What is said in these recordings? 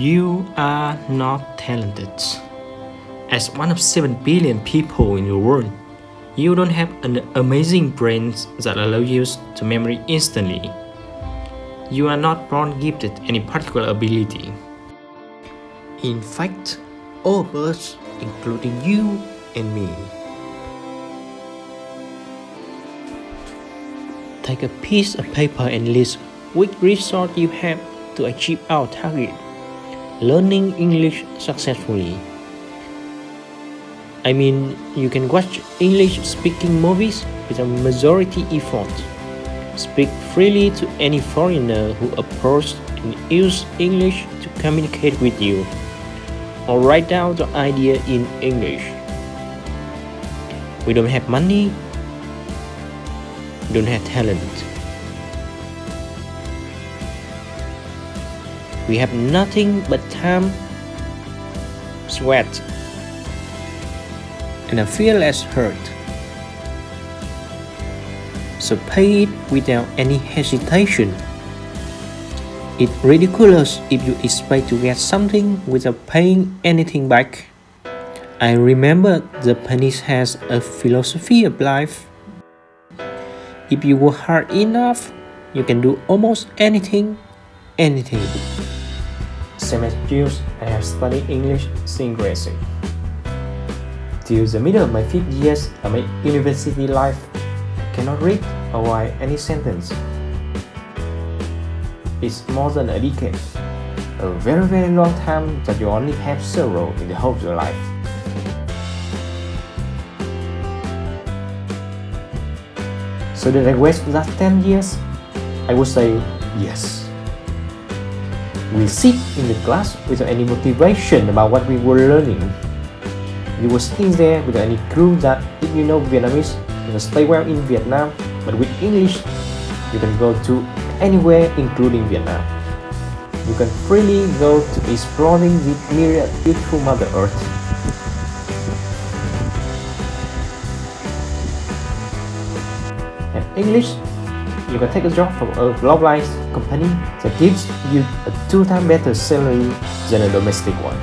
You are not talented. As one of 7 billion people in the world, you don't have an amazing brain that allows you to memory instantly. You are not born gifted any particular ability. In fact, all of us, including you and me, Take a piece of paper and list which resort you have to achieve our target. Learning English successfully. I mean, you can watch English speaking movies with a majority effort. Speak freely to any foreigner who approaches and use English to communicate with you. Or write down the idea in English. We don't have money, don't have talent. We have nothing but time, sweat, and a fearless heart. So pay it without any hesitation. It's ridiculous if you expect to get something without paying anything back. I remember the Japanese has a philosophy of life if you work hard enough, you can do almost anything, anything. Same as I have studied English since Till the middle of my fifth years of my university life, I cannot read or write any sentence. It's more than a decade, a very very long time that you only have zero in the whole of your life. So did I waste that 10 years? I would say yes. We sit in the class without any motivation about what we were learning. You were sitting there without any clue that if you know Vietnamese, you can stay well in Vietnam, but with English, you can go to anywhere including Vietnam. You can freely go to exploring the myriad beautiful Mother Earth And English, you can take a job from a globalized company that gives you a two times better salary than a domestic one.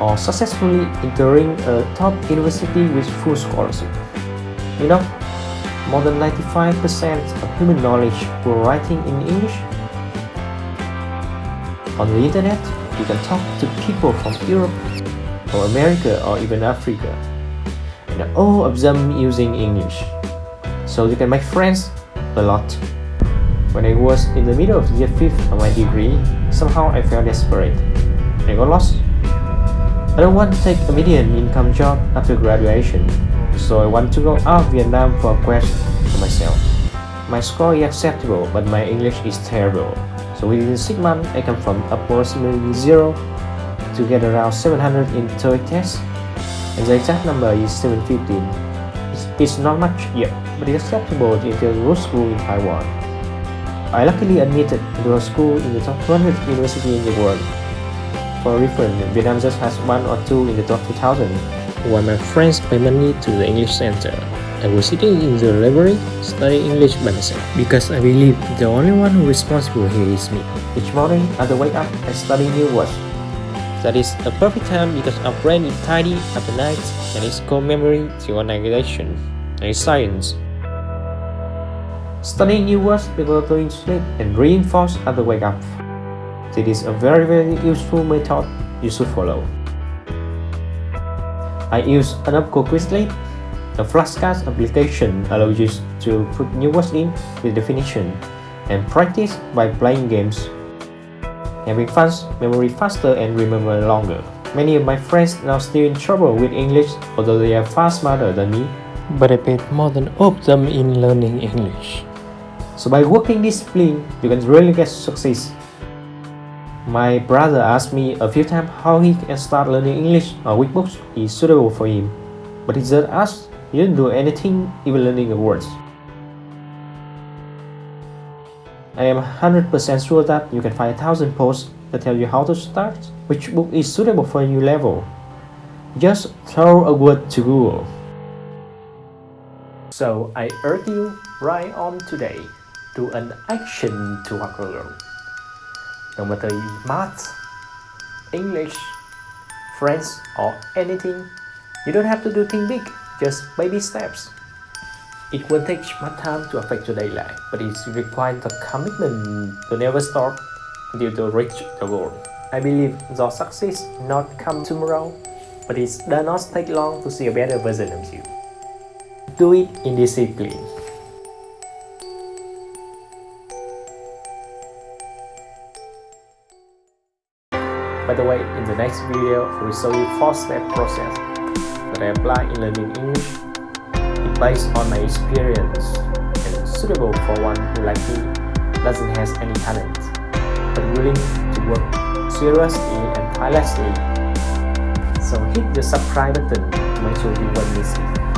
Or successfully entering a top university with full scholarship. You know, more than 95% of human knowledge were writing in English. On the internet, you can talk to people from Europe or America or even Africa and all of them using English. So you can make friends a lot. When I was in the middle of year 5th of my degree, somehow I felt desperate. I got lost. I don't want to take a median income job after graduation, so I want to go out of Vietnam for a quest for myself. My score is acceptable, but my English is terrible. So within 6 months, I come from approximately 0 to get around 700 in TOEIC tests and the exact number is 715. It's, it's not much yet, but it's acceptable to enter a school in Taiwan. I luckily admitted to a school in the top 200 university in the world. For reference, Vietnam just has one or two in the top 2000. While my friends pay money to the English Center, I was sitting in the library studying English by myself because I believe the only one who is responsible here is me. Each morning, I wake up and study new words that is a perfect time because our brain is tidy after night and it's called memory organization and science. Studying new words before going to sleep and reinforce at the wake up. This is a very very useful method you should follow. I use an app called Quizlet. The flashcards application allows you to put new words in with definition and practice by playing games Having fast, memory faster and remember longer. Many of my friends now still in trouble with English, although they are far smarter than me. But I paid more than all of them in learning English. So by working discipline, you can really get success. My brother asked me a few times how he can start learning English or which books is suitable for him. But he just asked, he didn't do anything, even learning the words. I am 100% sure that you can find a thousand posts that tell you how to start, which book is suitable for your level. Just throw a word to Google. So I urge you right on today to an action to a girl. No matter math, English, French or anything, you don't have to do things big, just baby steps. It will take much time to affect your daily life, but it requires the commitment to never stop until you reach the goal. I believe your success not come tomorrow, but it does not take long to see a better version of you. Do it in discipline. By the way, in the next video, I will show you 4-step process that I apply in learning English. Based on my experience and suitable for one who like me doesn't have any talent, but willing to work seriously and tirelessly. So hit the subscribe button to make sure you won't miss it.